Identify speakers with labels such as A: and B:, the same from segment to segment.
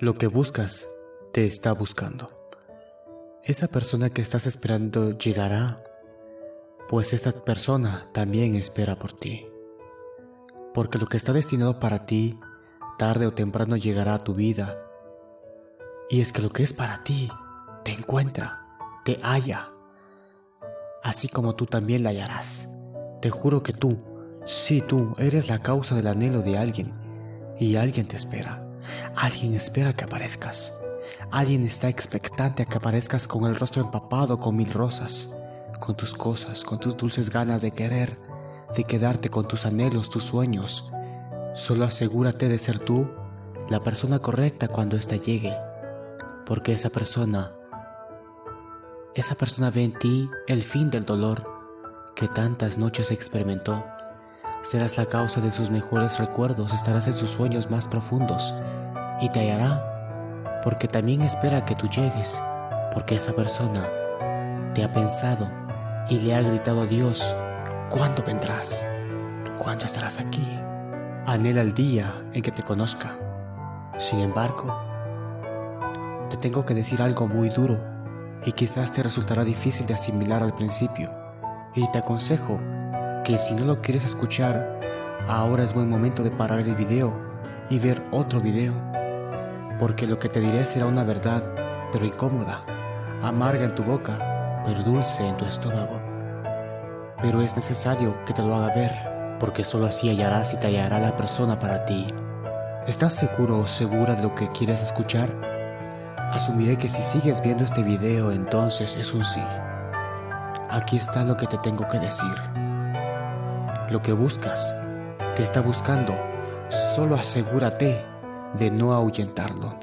A: Lo que buscas te está buscando. Esa persona que estás esperando llegará, pues esta persona también espera por ti. Porque lo que está destinado para ti, tarde o temprano llegará a tu vida. Y es que lo que es para ti, te encuentra, te halla. Así como tú también la hallarás. Te juro que tú, sí tú, eres la causa del anhelo de alguien. Y alguien te espera. Alguien espera que aparezcas. Alguien está expectante a que aparezcas con el rostro empapado con mil rosas, con tus cosas, con tus dulces ganas de querer, de quedarte con tus anhelos, tus sueños. Solo asegúrate de ser tú la persona correcta cuando ésta llegue, porque esa persona, esa persona ve en ti el fin del dolor que tantas noches experimentó. Serás la causa de sus mejores recuerdos, estarás en sus sueños más profundos y te hallará, porque también espera que tú llegues, porque esa persona te ha pensado y le ha gritado a Dios, ¿cuándo vendrás? ¿Cuándo estarás aquí? Anhela el día en que te conozca. Sin embargo, te tengo que decir algo muy duro y quizás te resultará difícil de asimilar al principio. Y te aconsejo que si no lo quieres escuchar, ahora es buen momento de parar el video y ver otro video porque lo que te diré será una verdad, pero incómoda, amarga en tu boca, pero dulce en tu estómago. Pero es necesario que te lo haga ver, porque solo así hallarás y te hallará la persona para ti. ¿Estás seguro o segura de lo que quieres escuchar? Asumiré que si sigues viendo este video entonces es un sí. Aquí está lo que te tengo que decir. Lo que buscas, te está buscando, solo asegúrate de no ahuyentarlo.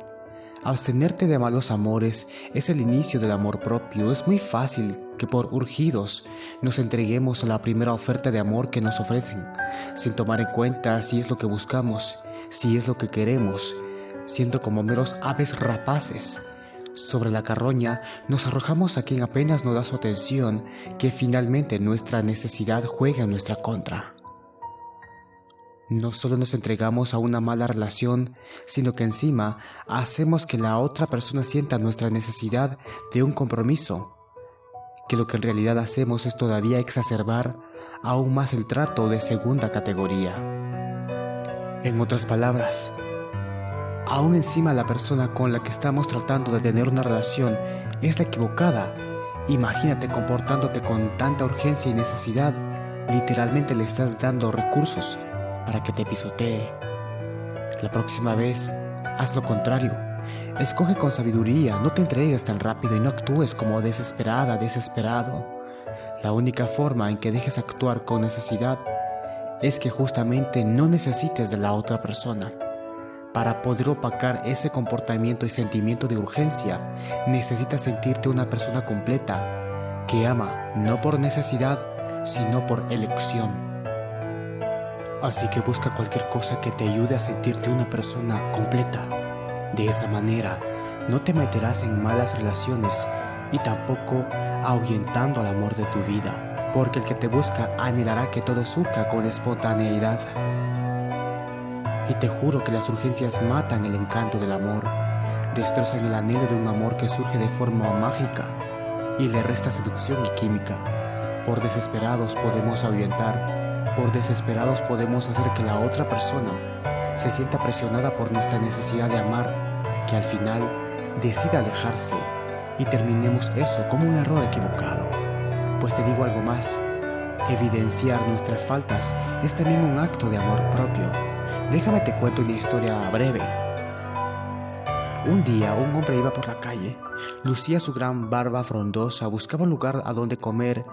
A: Abstenerte de malos amores es el inicio del amor propio. Es muy fácil que por urgidos nos entreguemos a la primera oferta de amor que nos ofrecen, sin tomar en cuenta si es lo que buscamos, si es lo que queremos, siendo como meros aves rapaces. Sobre la carroña nos arrojamos a quien apenas nos da su atención, que finalmente nuestra necesidad juega en nuestra contra. No solo nos entregamos a una mala relación, sino que encima hacemos que la otra persona sienta nuestra necesidad de un compromiso, que lo que en realidad hacemos es todavía exacerbar aún más el trato de segunda categoría. En otras palabras, aún encima la persona con la que estamos tratando de tener una relación es la equivocada, imagínate comportándote con tanta urgencia y necesidad, literalmente le estás dando recursos para que te pisotee. La próxima vez, haz lo contrario. Escoge con sabiduría, no te entregues tan rápido y no actúes como desesperada, desesperado. La única forma en que dejes actuar con necesidad es que justamente no necesites de la otra persona. Para poder opacar ese comportamiento y sentimiento de urgencia, necesitas sentirte una persona completa, que ama no por necesidad, sino por elección. Así que busca cualquier cosa que te ayude a sentirte una persona completa. De esa manera, no te meterás en malas relaciones y tampoco ahuyentando al amor de tu vida, porque el que te busca anhelará que todo surja con espontaneidad. Y te juro que las urgencias matan el encanto del amor, destrozan el anhelo de un amor que surge de forma mágica y le resta seducción y química. Por desesperados podemos ahuyentar por desesperados podemos hacer que la otra persona se sienta presionada por nuestra necesidad de amar, que al final decida alejarse y terminemos eso como un error equivocado. Pues te digo algo más, evidenciar nuestras faltas es también un acto de amor propio. Déjame te cuento una historia breve. Un día un hombre iba por la calle, lucía su gran barba frondosa, buscaba un lugar a donde comer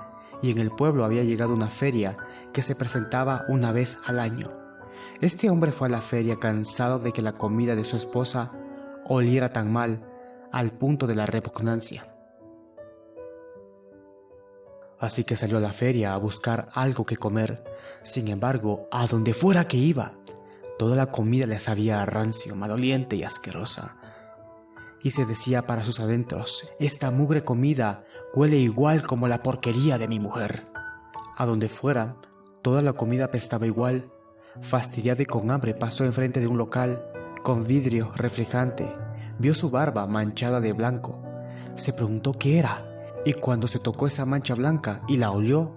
A: y en el pueblo había llegado una feria que se presentaba una vez al año. Este hombre fue a la feria cansado de que la comida de su esposa oliera tan mal al punto de la repugnancia. Así que salió a la feria a buscar algo que comer. Sin embargo, a donde fuera que iba, toda la comida le sabía rancio, maloliente y asquerosa. Y se decía para sus adentros, esta mugre comida Huele igual como la porquería de mi mujer. A donde fuera, toda la comida apestaba igual. Fastidiado y con hambre pasó enfrente de un local con vidrio reflejante vio su barba manchada de blanco. Se preguntó qué era, y cuando se tocó esa mancha blanca y la olió,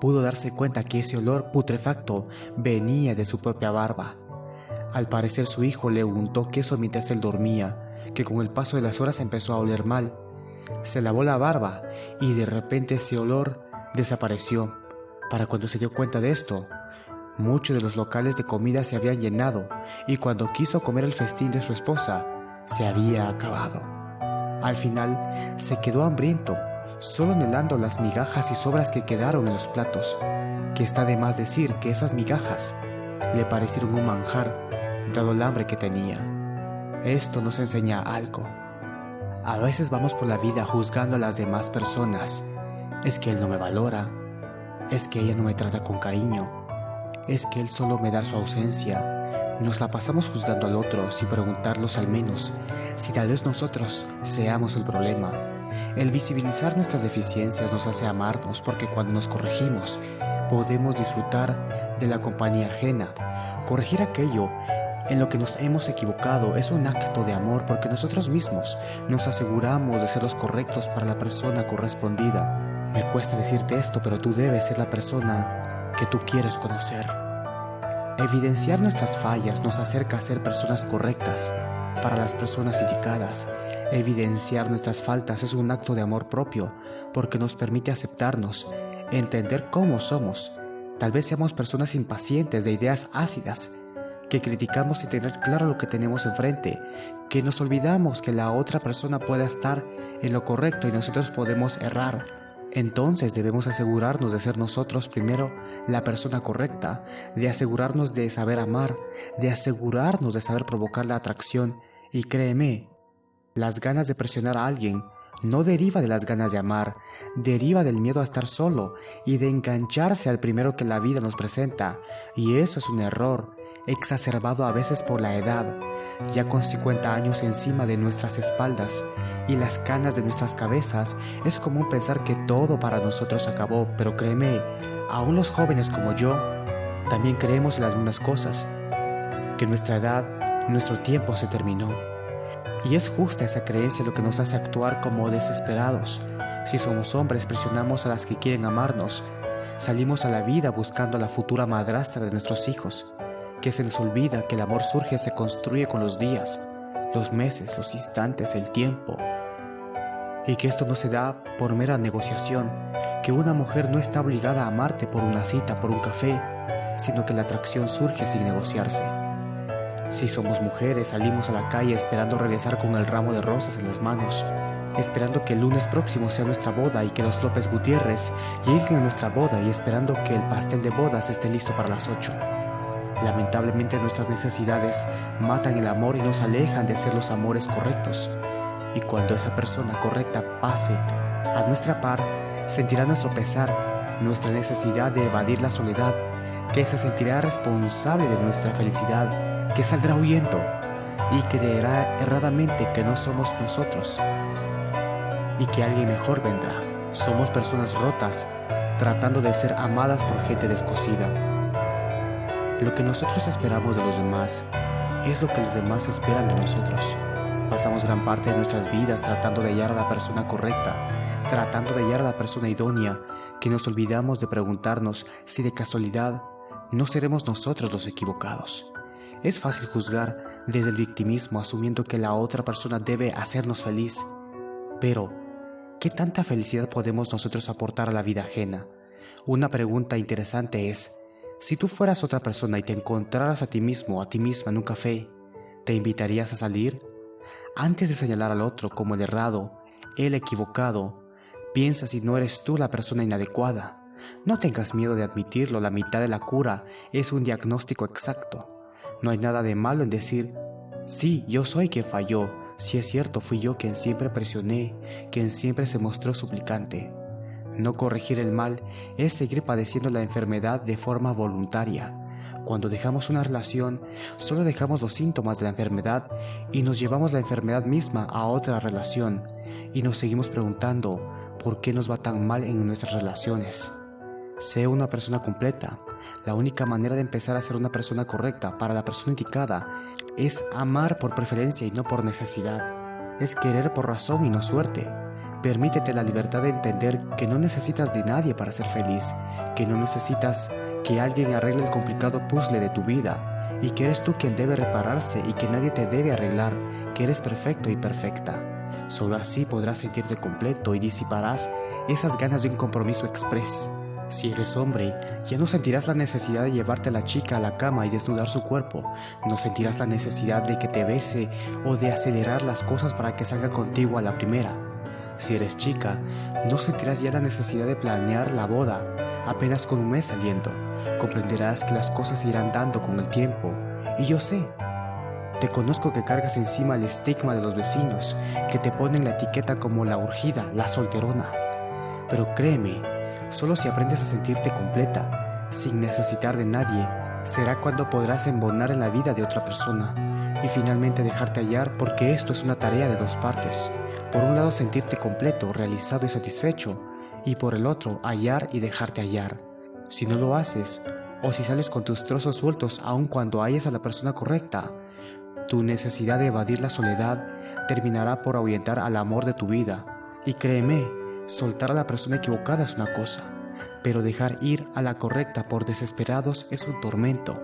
A: pudo darse cuenta que ese olor putrefacto venía de su propia barba. Al parecer su hijo le untó queso mientras él dormía, que con el paso de las horas empezó a oler mal. Se lavó la barba y de repente ese olor desapareció. Para cuando se dio cuenta de esto, muchos de los locales de comida se habían llenado y cuando quiso comer el festín de su esposa, se había acabado. Al final, se quedó hambriento, solo anhelando las migajas y sobras que quedaron en los platos, que está de más decir que esas migajas le parecieron un manjar dado el hambre que tenía. Esto nos enseña algo. A veces vamos por la vida juzgando a las demás personas. Es que él no me valora. Es que ella no me trata con cariño. Es que él solo me da su ausencia. Nos la pasamos juzgando al otro sin preguntarlos al menos si tal vez nosotros seamos el problema. El visibilizar nuestras deficiencias nos hace amarnos porque cuando nos corregimos podemos disfrutar de la compañía ajena. Corregir aquello en lo que nos hemos equivocado es un acto de amor porque nosotros mismos nos aseguramos de ser los correctos para la persona correspondida. Me cuesta decirte esto, pero tú debes ser la persona que tú quieres conocer. Evidenciar nuestras fallas nos acerca a ser personas correctas para las personas indicadas. Evidenciar nuestras faltas es un acto de amor propio porque nos permite aceptarnos, entender cómo somos. Tal vez seamos personas impacientes de ideas ácidas que criticamos y tener claro lo que tenemos enfrente, que nos olvidamos que la otra persona pueda estar en lo correcto y nosotros podemos errar. Entonces debemos asegurarnos de ser nosotros primero la persona correcta, de asegurarnos de saber amar, de asegurarnos de saber provocar la atracción y créeme, las ganas de presionar a alguien no deriva de las ganas de amar, deriva del miedo a estar solo y de engancharse al primero que la vida nos presenta. Y eso es un error, exacerbado a veces por la edad, ya con 50 años encima de nuestras espaldas y las canas de nuestras cabezas, es común pensar que todo para nosotros acabó, pero créeme, aún los jóvenes como yo, también creemos en las mismas cosas, que nuestra edad, nuestro tiempo se terminó. Y es justa esa creencia lo que nos hace actuar como desesperados. Si somos hombres, presionamos a las que quieren amarnos. Salimos a la vida buscando a la futura madrastra de nuestros hijos que se les olvida que el amor surge y se construye con los días, los meses, los instantes, el tiempo. Y que esto no se da por mera negociación, que una mujer no está obligada a amarte por una cita, por un café, sino que la atracción surge sin negociarse. Si somos mujeres, salimos a la calle esperando regresar con el ramo de rosas en las manos, esperando que el lunes próximo sea nuestra boda y que los López Gutiérrez lleguen a nuestra boda y esperando que el pastel de bodas esté listo para las 8. Lamentablemente nuestras necesidades matan el amor y nos alejan de hacer los amores correctos. Y cuando esa persona correcta pase a nuestra par, sentirá nuestro pesar, nuestra necesidad de evadir la soledad, que se sentirá responsable de nuestra felicidad, que saldrá huyendo y creerá erradamente que no somos nosotros y que alguien mejor vendrá. Somos personas rotas, tratando de ser amadas por gente descosida. Lo que nosotros esperamos de los demás es lo que los demás esperan de nosotros. Pasamos gran parte de nuestras vidas tratando de hallar a la persona correcta, tratando de hallar a la persona idónea, que nos olvidamos de preguntarnos si de casualidad no seremos nosotros los equivocados. Es fácil juzgar desde el victimismo asumiendo que la otra persona debe hacernos feliz. Pero, ¿qué tanta felicidad podemos nosotros aportar a la vida ajena? Una pregunta interesante es, si tú fueras otra persona y te encontraras a ti mismo a ti misma en un café, ¿te invitarías a salir? Antes de señalar al otro como el errado, el equivocado, piensa si no eres tú la persona inadecuada. No tengas miedo de admitirlo, la mitad de la cura es un diagnóstico exacto. No hay nada de malo en decir, sí, yo soy quien falló, si es cierto, fui yo quien siempre presioné, quien siempre se mostró suplicante. No corregir el mal es seguir padeciendo la enfermedad de forma voluntaria. Cuando dejamos una relación, solo dejamos los síntomas de la enfermedad y nos llevamos la enfermedad misma a otra relación y nos seguimos preguntando por qué nos va tan mal en nuestras relaciones. Sé una persona completa. La única manera de empezar a ser una persona correcta para la persona indicada es amar por preferencia y no por necesidad. es querer por razón y no suerte. Permítete la libertad de entender que no necesitas de nadie para ser feliz, que no necesitas que alguien arregle el complicado puzzle de tu vida, y que eres tú quien debe repararse y que nadie te debe arreglar, que eres perfecto y perfecta. Solo así podrás sentirte completo y disiparás esas ganas de un compromiso express. Si eres hombre, ya no sentirás la necesidad de llevarte a la chica a la cama y desnudar su cuerpo. No sentirás la necesidad de que te bese o de acelerar las cosas para que salga contigo a la primera. Si eres chica, no sentirás ya la necesidad de planear la boda apenas con un mes saliendo. Comprenderás que las cosas irán dando con el tiempo. Y yo sé, te conozco que cargas encima el estigma de los vecinos, que te ponen la etiqueta como la urgida, la solterona. Pero créeme, Solo si aprendes a sentirte completa, sin necesitar de nadie, será cuando podrás embonar en la vida de otra persona y finalmente dejarte hallar porque esto es una tarea de dos partes. Por un lado sentirte completo, realizado y satisfecho, y por el otro hallar y dejarte hallar. Si no lo haces, o si sales con tus trozos sueltos aun cuando halles a la persona correcta, tu necesidad de evadir la soledad terminará por ahuyentar al amor de tu vida. Y créeme, Soltar a la persona equivocada es una cosa, pero dejar ir a la correcta por desesperados es un tormento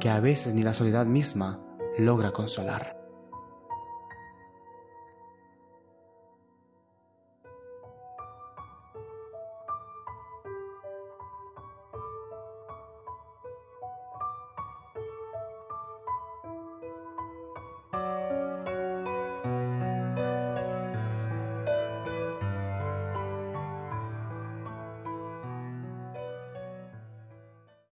A: que a veces ni la soledad misma logra consolar.